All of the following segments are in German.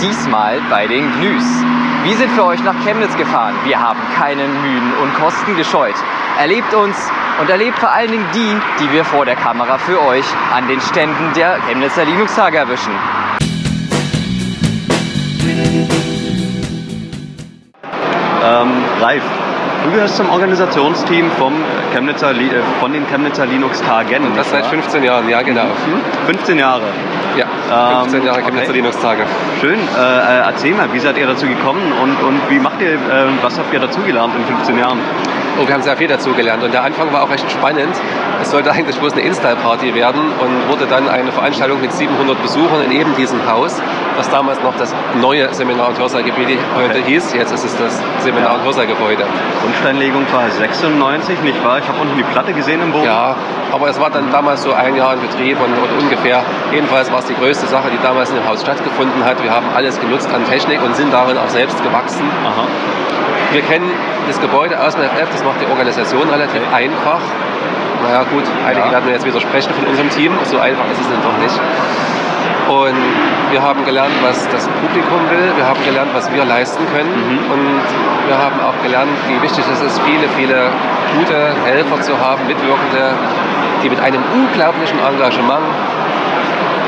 diesmal bei den Gnüs. Wir sind für euch nach Chemnitz gefahren. Wir haben keinen Mühen und Kosten gescheut. Erlebt uns und erlebt vor allen Dingen die, die wir vor der Kamera für euch an den Ständen der Chemnitzer Linux-Tage erwischen. Ähm, Ralf, du gehörst zum Organisationsteam vom Chemnitzer, äh, von den Chemnitzer Linux-Tagen. Das seit 15 Jahren, ja genau. 15 Jahre. Ja, Ähm, 15 Jahre Chemnitzer okay. Linux-Tage. Schön. Äh, äh, erzähl mal, wie seid ihr dazu gekommen und, und wie macht ihr, äh, was habt ihr dazugelernt in 15 Jahren? Und wir haben sehr viel dazu gelernt. Und der Anfang war auch recht spannend. Es sollte eigentlich bloß eine Install-Party werden und wurde dann eine Veranstaltung mit 700 Besuchern in eben diesem Haus, das damals noch das neue Seminar- und Hörsaalgebäude heute hieß. Jetzt ist es das Seminar- und Hörsaalgebäude. Grundsteinlegung war 96, nicht wahr? Ich habe unten die Platte gesehen im Boden. Ja, aber es war dann damals so ein Jahr in Betrieb und, und ungefähr. Jedenfalls war es die größte Sache, die damals in dem Haus stattgefunden hat. Wir haben alles genutzt an Technik und sind darin auch selbst gewachsen. Aha. Wir kennen das Gebäude aus dem FF, das macht die Organisation relativ einfach. Naja gut, einige Ja. werden jetzt widersprechen von unserem Team, so einfach ist es dann doch nicht. Und wir haben gelernt, was das Publikum will, wir haben gelernt, was wir leisten können Mhm. und wir haben auch gelernt, wie wichtig es ist, viele, viele gute Helfer zu haben, Mitwirkende, die mit einem unglaublichen Engagement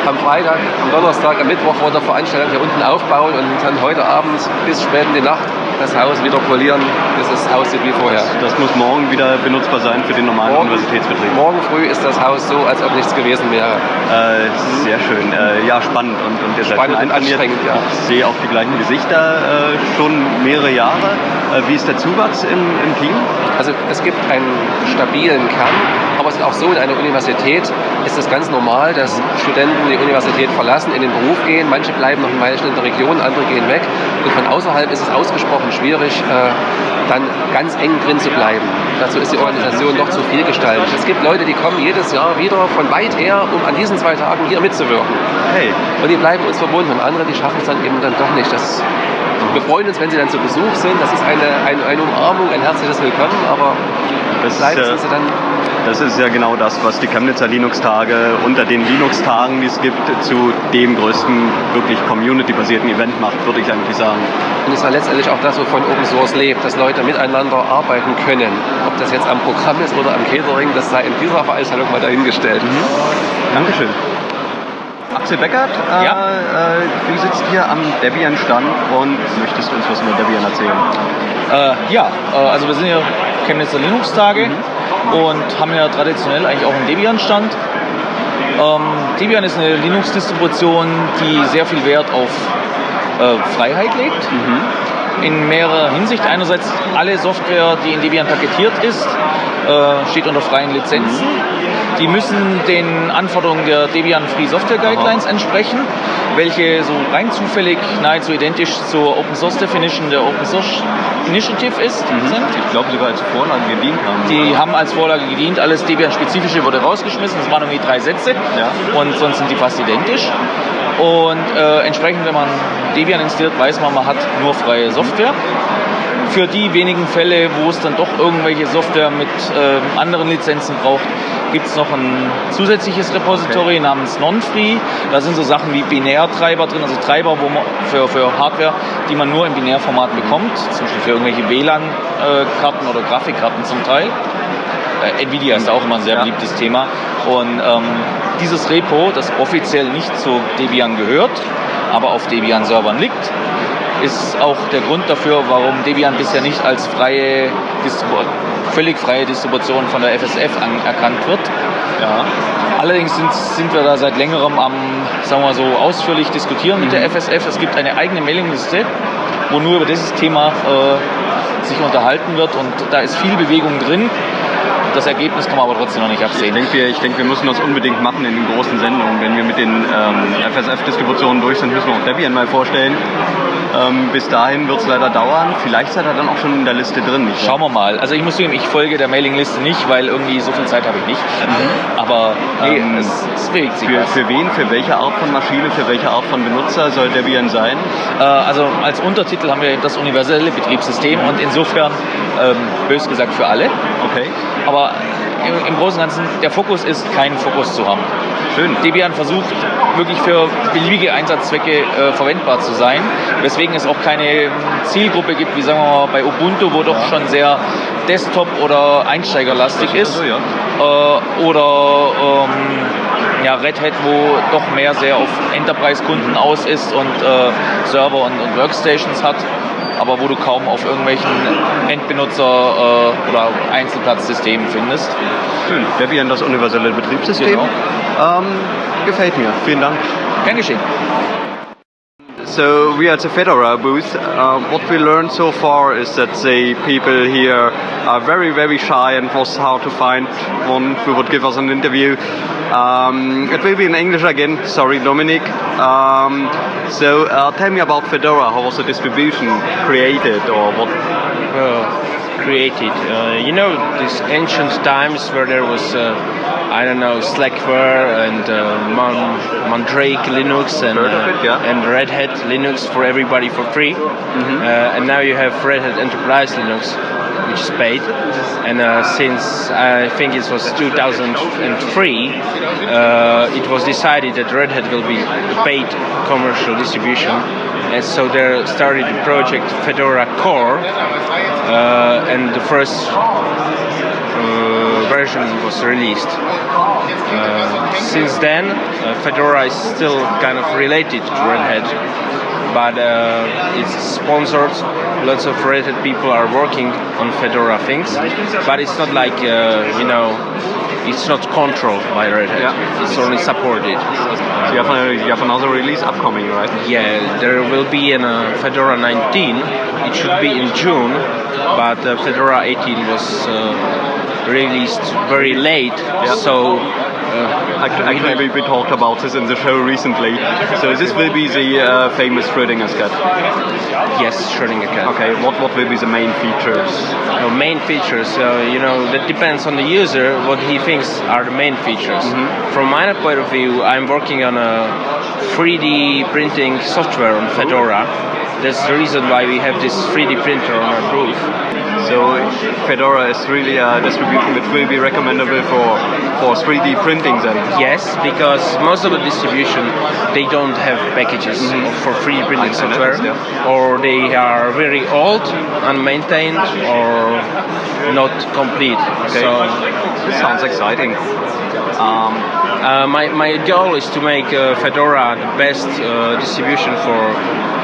am Freitag, am Donnerstag, am Mittwoch vor der Veranstaltung hier unten aufbauen und dann heute Abend bis spät in die Nacht das Haus wieder polieren, bis es aussieht wie vorher. Das muss morgen wieder benutzbar sein für den normalen Morgen- Universitätsbetrieb. Morgen früh ist das Haus so, als ob nichts gewesen wäre. Äh, sehr schön. Äh, ja, spannend. Und, und Spannend und anstrengend, ja. Ich sehe auch die gleichen Gesichter äh, schon mehrere Jahre. Äh, wie ist der Zuwachs im, im Team? Also es gibt einen stabilen Kern, aber es ist auch so, in einer Universität ist es ganz normal, dass Studenten die Universität verlassen, in den Beruf gehen. Manche bleiben noch in der Region, andere gehen weg. Und von außerhalb ist es ausgesprochen schwierig, äh, dann ganz eng drin zu bleiben. Dazu ist die Organisation noch zu viel gestaltet. Es gibt Leute, die kommen jedes Jahr wieder von weit her, um an diesen zwei Tagen hier mitzuwirken. Hey, Und die bleiben uns verbunden und andere, die schaffen es dann eben dann doch nicht. Das, wir freuen uns, wenn sie dann zu Besuch sind. Das ist eine, eine, eine Umarmung, ein herzliches Willkommen, aber das äh, sind sie dann das ist ja genau das, was die Chemnitzer Linux-Tage unter den Linux-Tagen, die es gibt, zu dem größten wirklich community-basierten Event macht, würde ich eigentlich sagen. Und es war letztendlich auch das, wovon Open Source lebt, dass Leute miteinander arbeiten können. Ob das jetzt am Programm ist oder am Catering, das sei in dieser Veranstaltung mal dahingestellt. Dankeschön. Axel Beckert, äh, Ja. äh, du sitzt hier am Debian-Stand und möchtest uns was über Debian erzählen? Äh, ja, äh, also wir sind hier Chemnitzer Linux-Tage und haben ja traditionell eigentlich auch einen Debian-Stand. Ähm, Debian ist eine Linux-Distribution, die sehr viel Wert auf äh, Freiheit legt. In mehrerer Hinsicht. Einerseits alle Software, die in Debian paketiert ist, äh, steht unter freien Lizenzen. Die müssen den Anforderungen der Debian Free Software Guidelines entsprechen, welche so rein zufällig nahezu identisch zur Open Source Definition der Open Source Initiative ist, sind. Ich glaube sogar als Vorlage gedient haben. Die haben als Vorlage gedient, alles Debian-spezifische wurde rausgeschmissen, das waren irgendwie drei Sätze Ja. und sonst sind die fast identisch. Und äh, entsprechend, wenn man Debian installiert, weiß man, man hat nur freie Software. Für die wenigen Fälle, wo es dann doch irgendwelche Software mit äh, anderen Lizenzen braucht, gibt es noch ein zusätzliches Repository Okay. namens Non-Free. Da sind so Sachen wie Binärtreiber drin, also Treiber wo man für, für Hardware, die man nur im Binärformat bekommt, zum Beispiel für irgendwelche WLAN-Karten oder Grafikkarten zum Teil. Äh, Nvidia ist auch immer ein sehr Ja. beliebtes Thema. Und ähm, dieses Repo, das offiziell nicht zu Debian gehört, aber auf Debian-Servern liegt, ist auch der Grund dafür, warum Debian bisher nicht als freie völlig freie Distribution von der FSF anerkannt wird. Ja. Allerdings sind, sind wir da seit längerem am, sagen wir so, ausführlich diskutieren mit der FSF. Es gibt eine eigene Mailingliste, wo nur über dieses Thema äh, sich unterhalten wird und da ist viel Bewegung drin. Das Ergebnis kann man aber trotzdem noch nicht Ich absehen. denke, wir, ich denke, wir müssen das unbedingt machen in den großen Sendungen. Wenn wir mit den ähm, FSF-Distributionen durch sind, müssen wir auch Debian mal vorstellen. Ähm, bis dahin wird es leider dauern. Vielleicht seid ihr dann auch schon in der Liste drin. Schauen wir mal. Also ich muss zugeben, ich folge der Mailingliste nicht, weil irgendwie so viel Zeit habe ich nicht. Aber nee, Ähm, es, es bewegt sich Für, was. für wen, für welche Art von Maschine, für welche Art von Benutzer soll Debian sein? Äh, also als Untertitel haben wir das universelle Betriebssystem und insofern, ähm, bös gesagt, für alle. Okay. Aber Aber im, im Großen und Ganzen, der Fokus ist, keinen Fokus zu haben. Schön. Debian versucht wirklich für beliebige Einsatzzwecke äh, verwendbar zu sein, weswegen es auch keine Zielgruppe gibt, wie sagen wir mal bei Ubuntu, wo doch schon sehr Desktop- oder Einsteigerlastig ist. Also, ja. Äh, oder ähm, ja, Red Hat, wo doch mehr sehr auf Enterprise-Kunden aus ist und äh, Server und, und Workstations hat, aber wo du kaum auf irgendwelchen Endbenutzer- äh, oder Einzelplatzsystemen findest. Schön. Debian, das universelle Betriebssystem. Genau. Ähm, gefällt mir. Vielen Dank. Gern geschehen. So we are at the Fedora booth. Uh, what we learned so far is that the people here are very, very shy and was hard to find one who would give us an interview. Um, it will be in English again. Sorry, Dominic. Um, so uh, tell me about Fedora. How was the distribution created, or what? uh, created. Uh, you know, these ancient times where there was, uh, I don't know, Slackware and uh, Man- Mandrake Linux and, it, yeah. and Red Hat Linux for everybody for free. Mm-hmm. Uh, and now you have Red Hat Enterprise Linux, which is paid. And uh, since I think it was 2003, uh, it was decided that Red Hat will be paid commercial distribution. And so they started the project Fedora Core, uh, and the first uh, version was released. Uh, since then, uh, Fedora is still kind of related to Red Hat, but uh, it's sponsored. Lots of Red Hat people are working on Fedora things, but it's not like uh, you know, it's not controlled by Red Hat. Yeah. It's only supported. So you have, a, you have another release upcoming, right? Yeah, there will be an uh, Fedora 19. It should be in June, but uh, Fedora 18 was uh, released very late, so. Uh, Actually, we, talked about this in the show recently. So this will be the uh, famous Schrödinger's cat. yes, Schrödinger cat. Okay, what, what will be the main features? Uh, main features, you know, that depends on the user what he thinks are the main features. From my point of view, I'm working on a 3D printing software on Fedora. That's the reason why we have this 3D printer on our booth. So Fedora is really a distribution which will be recommendable for, for 3D printing then. Yes, because most of the distribution they don't have packages for 3D printing I- software, yeah. or they are very old, unmaintained, or not complete. Okay. So This sounds exciting. Um, uh, my, my goal is to make uh, Fedora the best uh, distribution for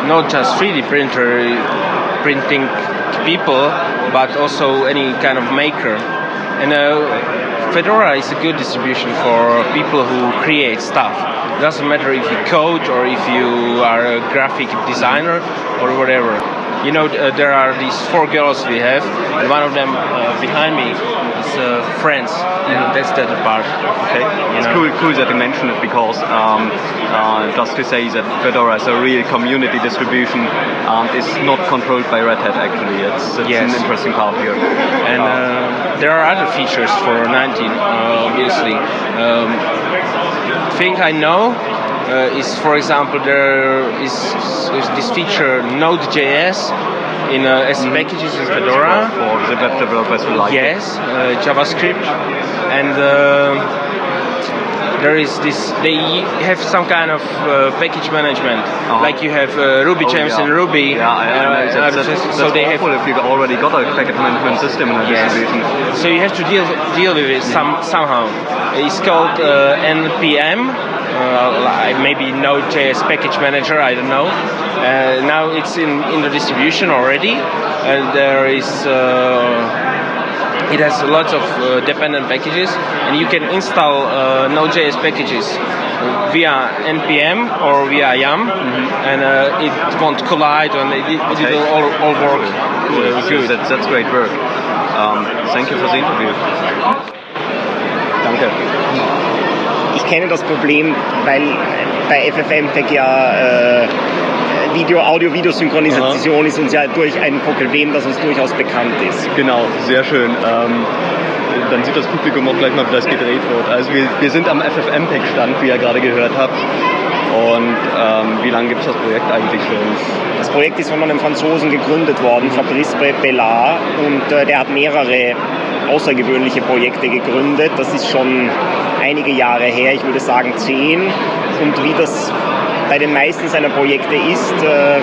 not just 3D printer printing people, but also any kind of maker. And uh, Fedora is a good distribution for people who create stuff. It doesn't matter if you code or if you are a graphic designer or whatever. You know, uh, there are these four girls we have, and one of them uh, behind me is uh, friends. You know, that's the other part. okay, it's know. cool, cool that you mentioned it because um, uh, just to say that Fedora is a real community distribution and is not controlled by Red Hat actually. It's, it's Yes. an interesting part here. And uh, there are other features for 19, uh, obviously. Um, thing I know uh, is, for example, there is, is this feature Node.js in uh, as packages in Fedora. For the web developers who like it. Yes, uh, JavaScript, and uh, there is this. They have some kind of uh, package management, like you have uh, Ruby Oh, gems yeah. in Ruby. Yeah, I, I know. uh, That's, that's, that's so they have awful if you've already got a package management system in a Yes. distribution. So you have to deal deal with it some somehow. It's called uh, NPM, uh, maybe Node.js package manager. I don't know. Uh, now it's in in the distribution already, and there is. Uh, it has lots of uh, dependent packages, and you can install uh, Node.js packages via npm or via yum, and uh, it won't collide, and it, it Okay. will all, all work Cool. good. That's, that's great work. Um, thank you for the interview. Ich kenne das Problem, weil bei FFmpeg ja äh, Video, Audio-Video-Synchronisation ist uns ja durch ein Problem, das uns durchaus bekannt ist. Genau, sehr schön. Ähm, dann sieht das Publikum auch gleich mal, wie das gedreht wird. Also wir, wir sind am FFmpeg-Stand, wie ihr gerade gehört habt. Und ähm, wie lange gibt es das Projekt eigentlich schon? Das Projekt ist von einem Franzosen gegründet worden, Fabrice Bellard, und äh, der hat mehrere außergewöhnliche Projekte gegründet. Das ist schon einige Jahre her, ich würde sagen zehn. Und wie das bei den meisten seiner Projekte ist, äh,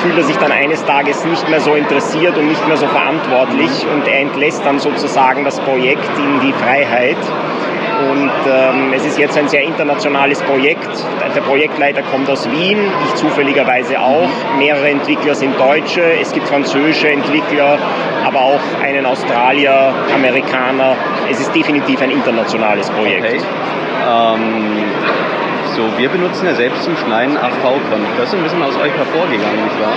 fühlt er sich dann eines Tages nicht mehr so interessiert und nicht mehr so verantwortlich und er entlässt dann sozusagen das Projekt in die Freiheit. Und ähm, es ist jetzt ein sehr internationales Projekt. Der Projektleiter kommt aus Wien, ich zufälligerweise auch. Mehrere Entwickler sind Deutsche, es gibt französische Entwickler, aber auch einen Australier, Amerikaner. Es ist definitiv ein internationales Projekt. Okay. Ähm, so, wir benutzen ja selbst zum Schneiden AV-Conf. Das ist ein bisschen aus euch hervorgegangen, nicht wahr?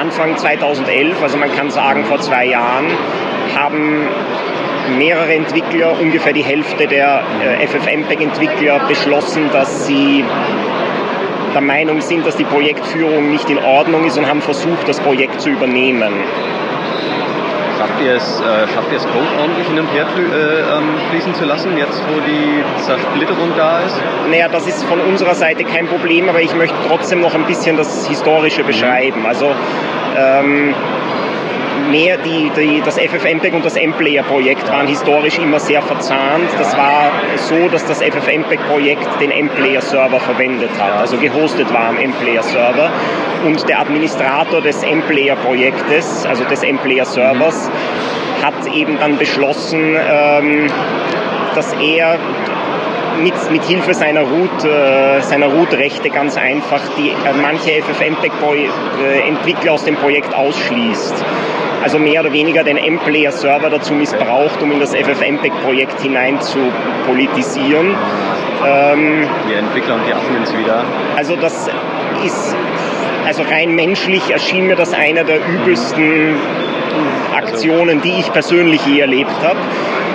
Anfang 2011, also man kann sagen vor zwei Jahren, haben mehrere Entwickler, ungefähr die Hälfte der äh, FFmpeg-Entwickler beschlossen, dass sie der Meinung sind, dass die Projektführung nicht in Ordnung ist und haben versucht, das Projekt zu übernehmen. Schafft ihr es, äh, schafft ihr es Code ordentlich hin und her flü äh, ähm, fließen zu lassen, jetzt wo die Zersplitterung da ist? Naja, das ist von unserer Seite kein Problem, aber ich möchte trotzdem noch ein bisschen das Historische beschreiben. Also ähm, mehr die, die, das FFmpeg und das M-Player-Projekt waren historisch immer sehr verzahnt. Das war so, dass das FFmpeg-Projekt den M-Player-Server verwendet hat, also gehostet war am M-Player-Server. Und der Administrator des M-Player-Projektes, also des M-Player-Servers, hat eben dann beschlossen, ähm, dass er mit, mit Hilfe seiner Root, äh, seiner Root-Rechte ganz einfach die, äh, manche FFmpeg-Entwickler aus dem Projekt ausschließt also mehr oder weniger den M-Player-Server dazu missbraucht, um in das FFmpeg-Projekt hinein zu politisieren. Ähm, die Entwickler und die Admins wieder. Also das ist, also rein menschlich erschien mir das einer der übelsten Aktionen, die ich persönlich je erlebt habe.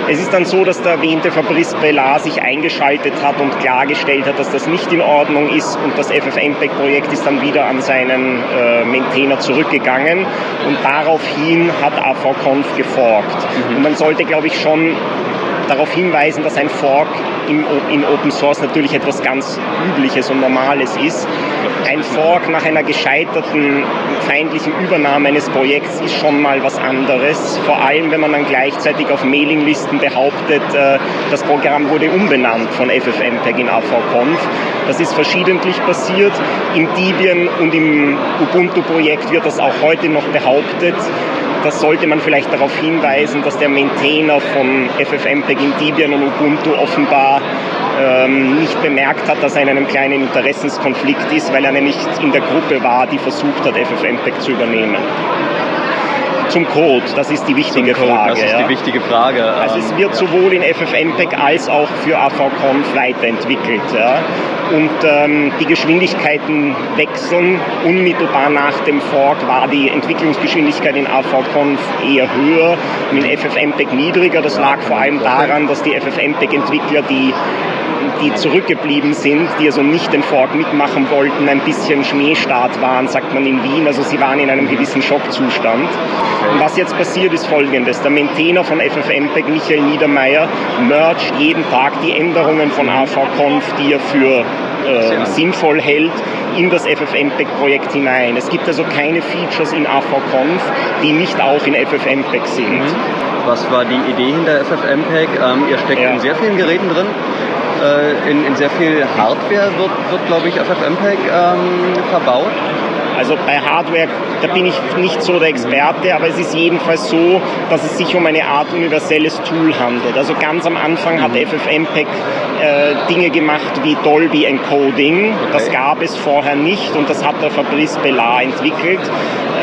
Es ist dann so, dass der erwähnte Fabrice Bellard sich eingeschaltet hat und klargestellt hat, dass das nicht in Ordnung ist und das FFmpeg-Projekt ist dann wieder an seinen äh, Maintainer zurückgegangen und daraufhin hat AVConf geforkt. Mhm. Und man sollte, glaube ich, schon darauf hinweisen, dass ein Fork im, in Open Source natürlich etwas ganz Übliches und Normales ist. Ein Fork nach einer gescheiterten feindlichen Übernahme eines Projekts ist schon mal was anderes. Vor allem, wenn man dann gleichzeitig auf Mailinglisten behauptet, äh, das Programm wurde umbenannt von FFmpeg in AVConf. Das ist verschiedentlich passiert. Im Debian und im Ubuntu-Projekt wird das auch heute noch behauptet das sollte man vielleicht darauf hinweisen, dass der Maintainer von FFmpeg in Debian und Ubuntu offenbar ähm, nicht bemerkt hat, dass er in einem kleinen Interessenskonflikt ist, weil er nämlich in der Gruppe war, die versucht hat, FFmpeg zu übernehmen zum Code? Das ist die wichtige Code, Frage. Das ist ja. die wichtige Frage. Also es wird sowohl in FFmpeg als auch für AVConf weiterentwickelt. Ja. Und ähm, die Geschwindigkeiten wechseln. Unmittelbar nach dem Fork war die Entwicklungsgeschwindigkeit in AVConf eher höher in FFmpeg niedriger. Das lag vor allem daran, dass die FFmpeg-Entwickler die die zurückgeblieben sind, die also nicht den Fork mitmachen wollten, ein bisschen Schmähstart waren, sagt man in Wien. Also sie waren in einem gewissen Schockzustand. Und was jetzt passiert ist folgendes. Der Maintainer von FFmpeg, Michael Niedermeyer, mergt jeden Tag die Änderungen von AVConf, die er für äh, sinnvoll hält, in das FFmpeg-Projekt hinein. Es gibt also keine Features in AVConf, die nicht auch in FFmpeg sind. Mhm. Was war die Idee hinter FFmpeg? Ähm, ihr steckt ja. in sehr vielen Geräten drin. Äh, in, in, sehr viel Hardware wird, wird glaube ich, FFmpeg ähm, verbaut. Also bei Hardware, da bin ich nicht so der Experte, aber es ist jedenfalls so, dass es sich um eine Art universelles Tool handelt. Also ganz am Anfang hat mhm. FFmpeg äh, Dinge gemacht wie Dolby Encoding. Okay. Das gab es vorher nicht und das hat der Fabrice Bellard entwickelt.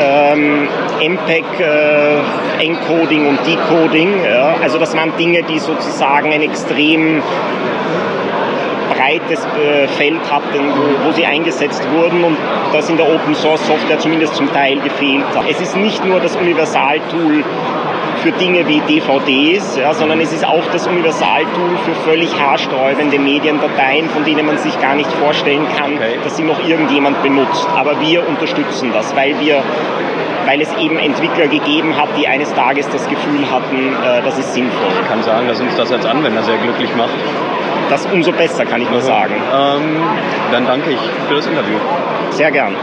Ähm, MPEG äh, Encoding und Decoding. Ja. Also das waren Dinge, die sozusagen ein extrem breites äh, Feld hatten, wo, wo, sie eingesetzt wurden und das in der Open Source Software zumindest zum Teil gefehlt hat. Es ist nicht nur das Universaltool für Dinge wie DVDs, ja, sondern es ist auch das Universaltool für völlig haarsträubende Mediendateien, von denen man sich gar nicht vorstellen kann, okay. dass sie noch irgendjemand benutzt. Aber wir unterstützen das, weil wir weil es eben Entwickler gegeben hat, die eines Tages das Gefühl hatten, äh, das ist sinnvoll. Ich kann sagen, dass uns das als Anwender sehr glücklich macht das umso besser, kann ich nur sagen. Ähm, dann danke ich für das Interview. Sehr gern.